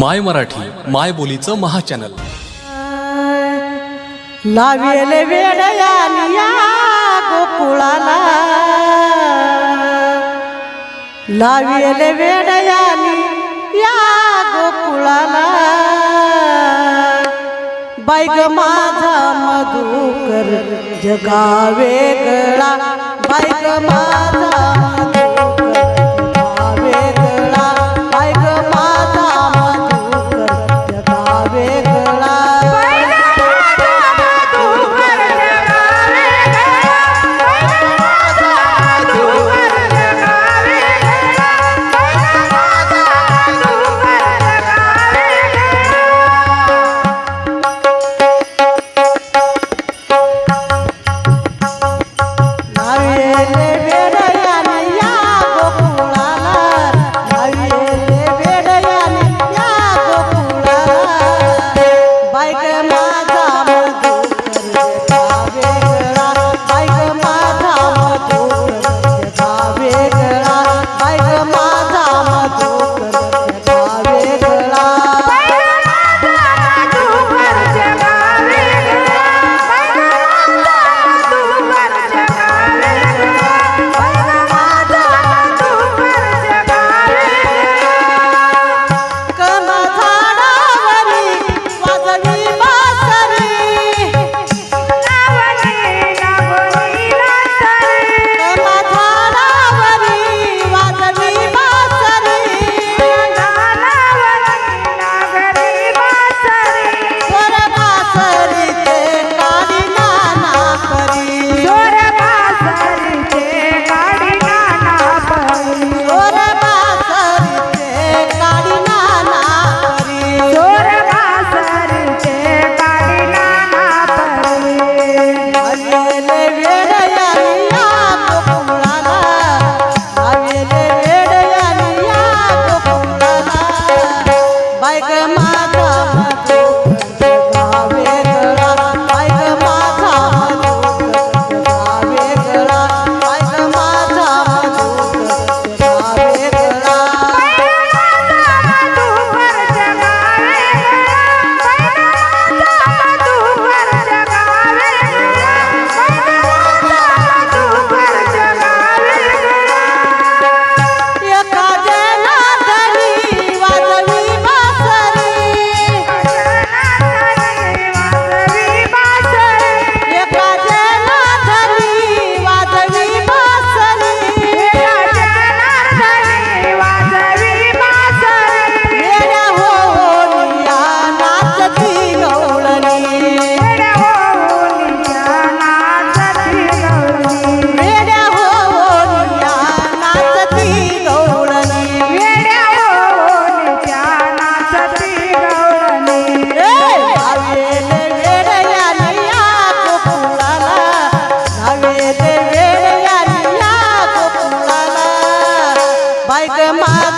माय मराठी माय बोलीचं महाचॅनल. लावेल वेडयानिया गोकुळाला. लावेल वेडयानी या गोकुळाला. बाईग माझा मधुकर जगा वेगळा बाईग माझा বাইক মাথা